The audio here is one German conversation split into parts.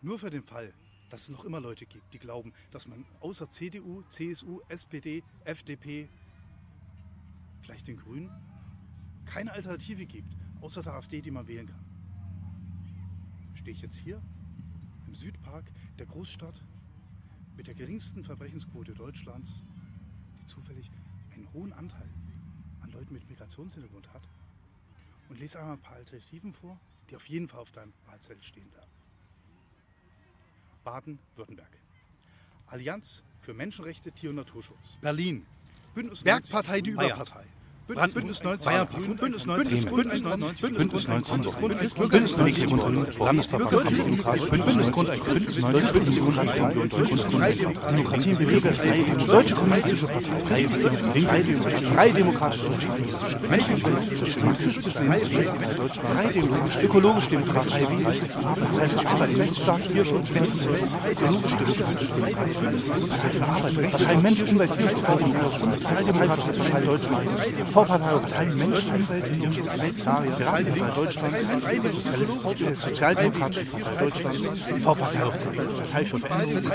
Nur für den Fall, dass es noch immer Leute gibt, die glauben, dass man außer CDU, CSU, SPD, FDP, vielleicht den Grünen, keine Alternative gibt, außer der AfD, die man wählen kann. Stehe ich jetzt hier im Südpark der Großstadt mit der geringsten Verbrechensquote Deutschlands, die zufällig einen hohen Anteil an Leuten mit Migrationshintergrund hat und lese einmal ein paar Alternativen vor, die auf jeden Fall auf deinem Wahlzettel stehen werden. Baden-Württemberg. Allianz für Menschenrechte, Tier- und Naturschutz. Berlin. Bündnis Werkpartei, die Bayern. Überpartei. Bündnis, Bündnis 19, 19, Bayern, Bündnis Bündnis 19, 19, Bündnis Bündnis 19, 19, Bündnis 19, Bündnis 19, Bündnis 19, Landesverfassungsdemokratie, Bündnis Grundeinkommen, Bündnis Demokratie, Demokratie und Bürgerrechte, Deutsche Kommunistische Partei, Freie Demokratische Menschenrechtliche, Marxistische Freie Demokratische, Ökologische Demokratie, Partei. Für Arbeit, Rechtsstaat, Tierschutz, Ökologische Demokratie, Partei Mensch, Umwelt, Tierschutz, Sozialdemokratische Partei Deutschland, Vorpartei Partei Mensch, Umwelt, Vegetarier, Piratenpartei Deutschland, Sozialdemokratische Partei Deutschland, V-Partei Partei für Veränderung,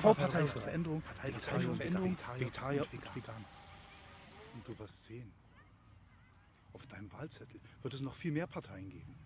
V-Partei für Veränderung, Partei für Veränderung, Vegetarier und Veganer. Und du wirst sehen, auf deinem Wahlzettel wird es noch viel mehr Parteien geben.